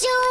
Joe.